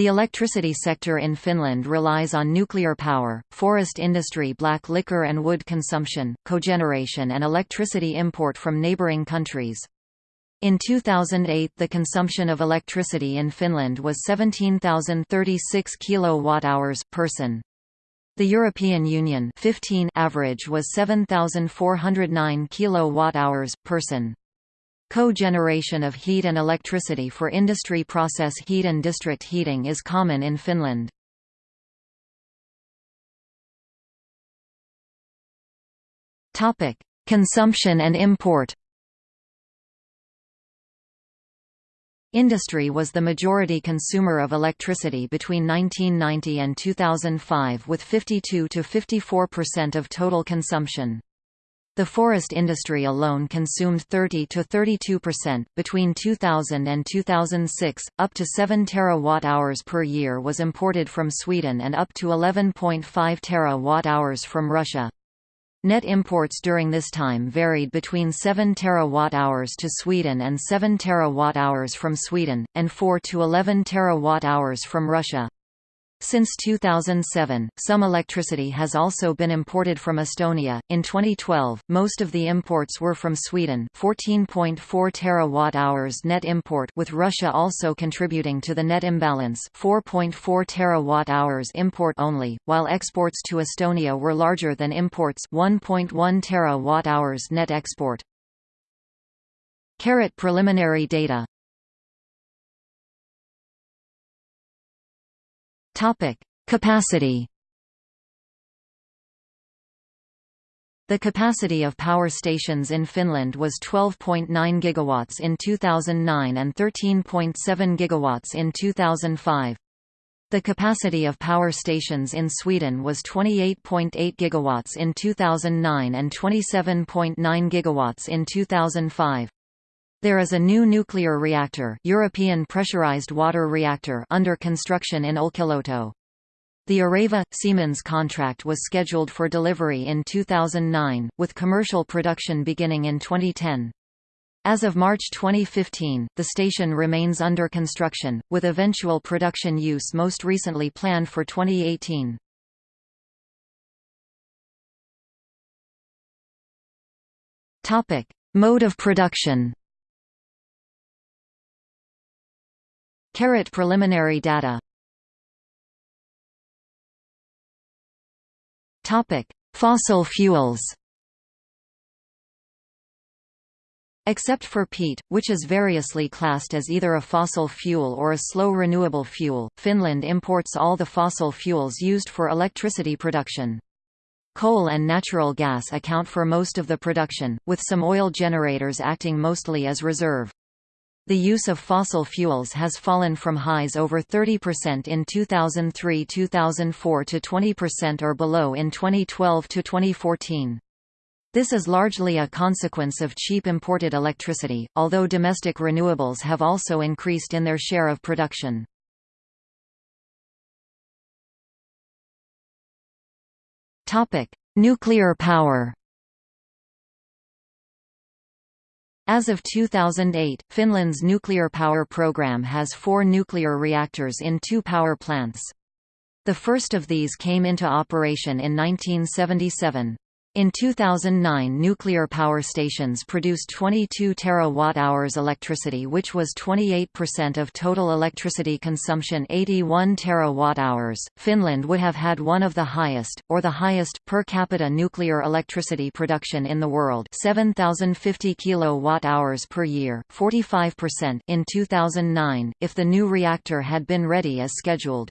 The electricity sector in Finland relies on nuclear power, forest industry black liquor and wood consumption, cogeneration and electricity import from neighbouring countries. In 2008 the consumption of electricity in Finland was 17,036 kWh per person. The European Union 15 average was 7,409 kWh per person. Co-generation of heat and electricity for industry process heat and district heating is common in Finland. Consumption and import. Industry was the majority consumer of electricity between 1990 and 2005 with 52 to 54% of total consumption. The forest industry alone consumed 30 to 32% between 2000 and 2006, up to 7 terawatt-hours per year was imported from Sweden and up to 11.5 terawatt-hours from Russia. Net imports during this time varied between 7 terawatt-hours to Sweden and 7 terawatt-hours from Sweden, and 4 to 11 terawatt-hours from Russia. Since 2007, some electricity has also been imported from Estonia. In 2012, most of the imports were from Sweden, 14.4 terawatt-hours net import, with Russia also contributing to the net imbalance, 4.4 terawatt-hours import only, while exports to Estonia were larger than imports, 1.1 terawatt-hours net export. Carrot preliminary data Topic: Capacity. The capacity of power stations in Finland was 12.9 gigawatts in 2009 and 13.7 gigawatts in 2005. The capacity of power stations in Sweden was 28.8 gigawatts in 2009 and 27.9 gigawatts in 2005. There is a new nuclear reactor, European pressurized water reactor under construction in Olkiluoto. The Areva Siemens contract was scheduled for delivery in 2009, with commercial production beginning in 2010. As of March 2015, the station remains under construction, with eventual production use most recently planned for 2018. Topic: Mode of production. Carrot preliminary data Topic: Fossil fuels. Except for peat, which is variously classed as either a fossil fuel or a slow renewable fuel, Finland imports all the fossil fuels used for electricity production. Coal and natural gas account for most of the production, with some oil generators acting mostly as reserve. The use of fossil fuels has fallen from highs over 30% in 2003–2004 to 20% or below in 2012–2014. This is largely a consequence of cheap imported electricity, although domestic renewables have also increased in their share of production. Nuclear power As of 2008, Finland's nuclear power program has four nuclear reactors in two power plants. The first of these came into operation in 1977. In 2009 nuclear power stations produced 22 terawatt-hours electricity which was 28% of total electricity consumption 81 terawatt-hours. Finland would have had one of the highest, or the highest, per capita nuclear electricity production in the world 7,050 kilowatt-hours per year 45% in 2009, if the new reactor had been ready as scheduled.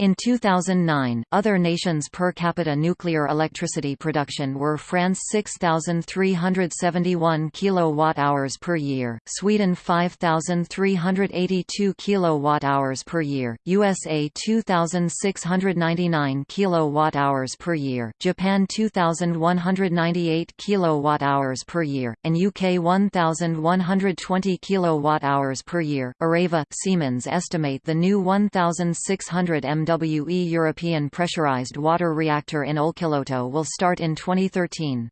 In 2009, other nations' per capita nuclear electricity production were France 6,371 kWh per year, Sweden 5,382 kWh per year, USA 2,699 kWh per year, Japan 2,198 kWh per year, and UK 1,120 kWh per year. Areva Siemens estimate the new 1,600 m MWE European pressurized water reactor in Olkiluoto will start in 2013.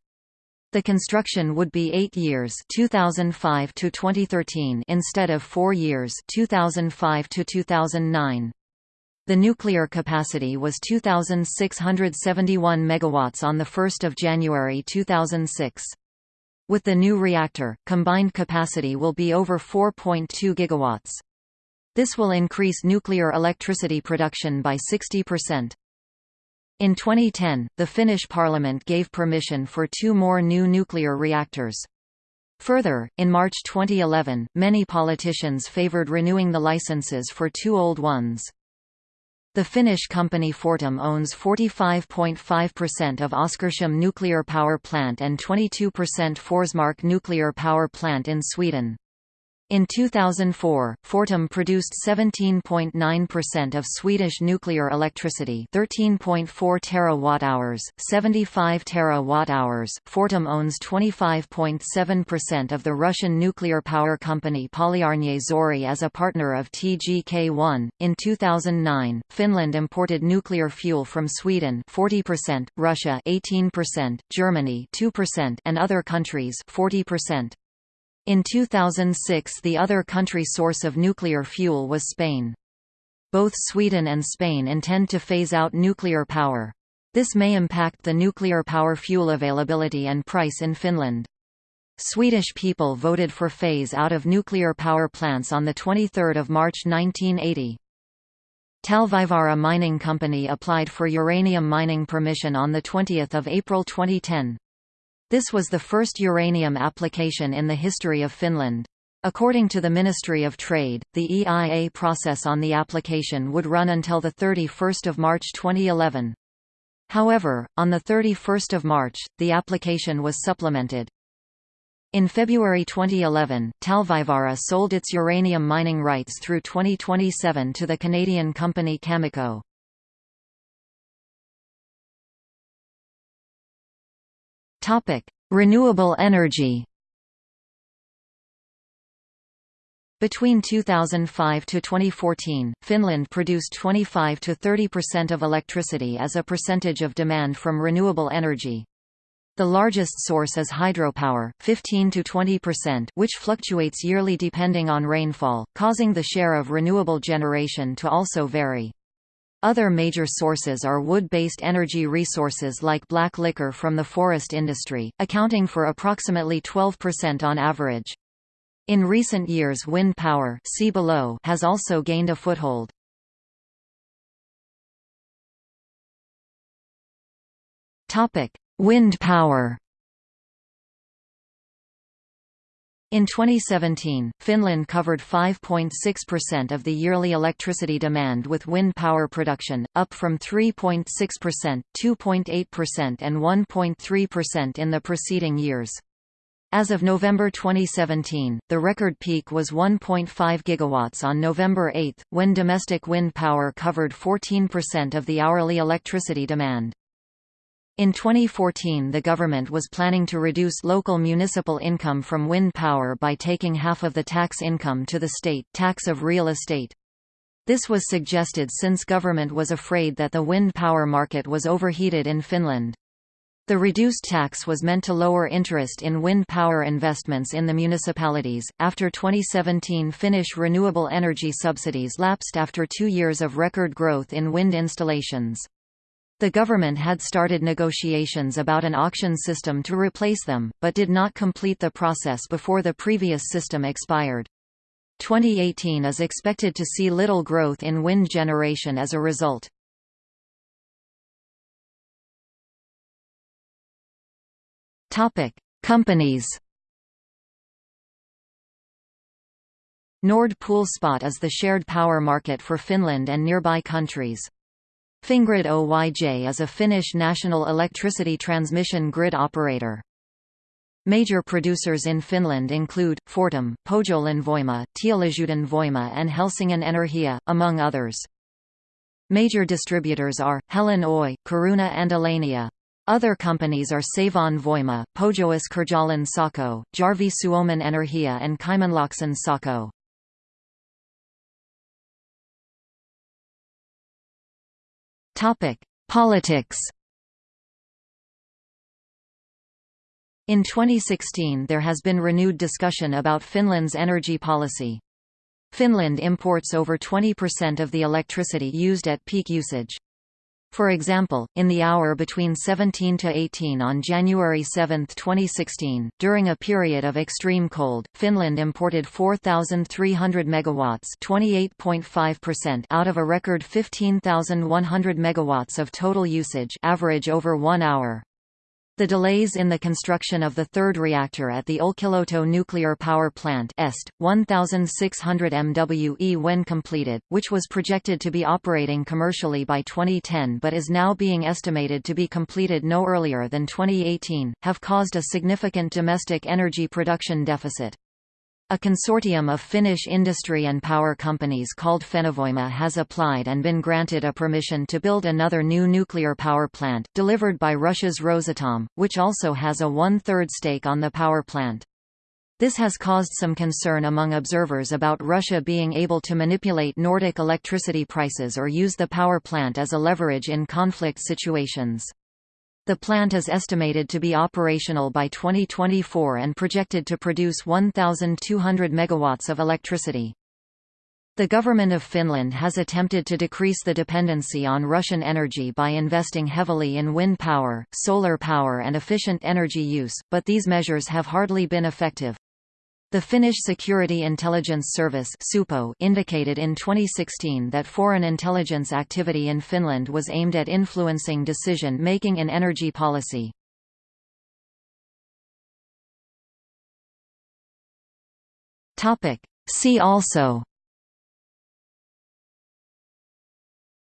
The construction would be 8 years 2005 to 2013 instead of 4 years 2005 to 2009. The nuclear capacity was 2,671 megawatts on 1 January 2006. With the new reactor, combined capacity will be over 4.2 gigawatts. This will increase nuclear electricity production by 60%. In 2010, the Finnish parliament gave permission for two more new nuclear reactors. Further, in March 2011, many politicians favoured renewing the licenses for two old ones. The Finnish company Fortum owns 45.5% of Oskarshamn nuclear power plant and 22% Forsmark nuclear power plant in Sweden. In 2004, Fortum produced 17.9% of Swedish nuclear electricity 13.4 terawatt-hours, 75 terawatt-hours. Fortum owns 25.7% of the Russian nuclear power company Polyarny Zory as a partner of TGK-1. In 2009, Finland imported nuclear fuel from Sweden 40%, Russia 18%, Germany 2% and other countries 40%. In 2006 the other country source of nuclear fuel was Spain. Both Sweden and Spain intend to phase out nuclear power. This may impact the nuclear power fuel availability and price in Finland. Swedish people voted for phase out of nuclear power plants on 23 March 1980. Talvivaara Mining Company applied for uranium mining permission on 20 April 2010. This was the first uranium application in the history of Finland. According to the Ministry of Trade, the EIA process on the application would run until 31 March 2011. However, on 31 March, the application was supplemented. In February 2011, Talvivaara sold its uranium mining rights through 2027 to the Canadian company Cameco. Topic: Renewable energy. Between 2005 to 2014, Finland produced 25 to 30% of electricity as a percentage of demand from renewable energy. The largest source is hydropower, 15 to 20%, which fluctuates yearly depending on rainfall, causing the share of renewable generation to also vary. Other major sources are wood-based energy resources like black liquor from the forest industry, accounting for approximately 12% on average. In recent years wind power see below has also gained a foothold. Wind power In 2017, Finland covered 5.6% of the yearly electricity demand with wind power production, up from 3.6%, 2.8% and 1.3% in the preceding years. As of November 2017, the record peak was 1.5 gigawatts on November 8, when domestic wind power covered 14% of the hourly electricity demand. In 2014 the government was planning to reduce local municipal income from wind power by taking half of the tax income to the state tax of real estate. This was suggested since government was afraid that the wind power market was overheated in Finland. The reduced tax was meant to lower interest in wind power investments in the municipalities. After 2017, Finnish renewable energy subsidies lapsed after two years of record growth in wind installations. The government had started negotiations about an auction system to replace them, but did not complete the process before the previous system expired. 2018 is expected to see little growth in wind generation as a result. Topic: Companies. Nord Pool Spot is the shared power market for Finland and nearby countries. Fingrid Oyj is a Finnish national electricity transmission grid operator. Major producers in Finland include, Fortum, Pohjolan Voima, Teollisuuden Voima and Helsingin Energia, among others. Major distributors are, Helen Oy, Caruna and Elenia. Other companies are Savon Voima, Pohjois Karjalan Sähkö, Järvi Suomen Energia and Kymenlaakson Sähkö. Topic: Politics. In 2016 there has been renewed discussion about Finland's energy policy. Finland imports over 20% of the electricity used at peak usage. For example, in the hour between 17 to 18 on January 7, 2016, during a period of extreme cold, Finland imported 4,300 megawatts (28.5%) out of a record 15,100 megawatts of total usage, average over 1 hour. The delays in the construction of the third reactor at the Olkiluoto nuclear power plant EST, 1600 MWE when completed, which was projected to be operating commercially by 2010 but is now being estimated to be completed no earlier than 2018, have caused a significant domestic energy production deficit. A consortium of Finnish industry and power companies called Fennovoima has applied and been granted a permission to build another new nuclear power plant, delivered by Russia's Rosatom, which also has a one-third stake on the power plant. This has caused some concern among observers about Russia being able to manipulate Nordic electricity prices or use the power plant as a leverage in conflict situations. The plant is estimated to be operational by 2024 and projected to produce 1,200 megawatts of electricity. The government of Finland has attempted to decrease the dependency on Russian energy by investing heavily in wind power, solar power and efficient energy use, but these measures have hardly been effective. The Finnish Security Intelligence Service indicated in 2016 that foreign intelligence activity in Finland was aimed at influencing decision-making in energy policy. See also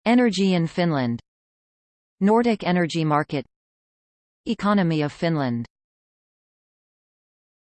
Energy in Finland Nordic energy market Economy of Finland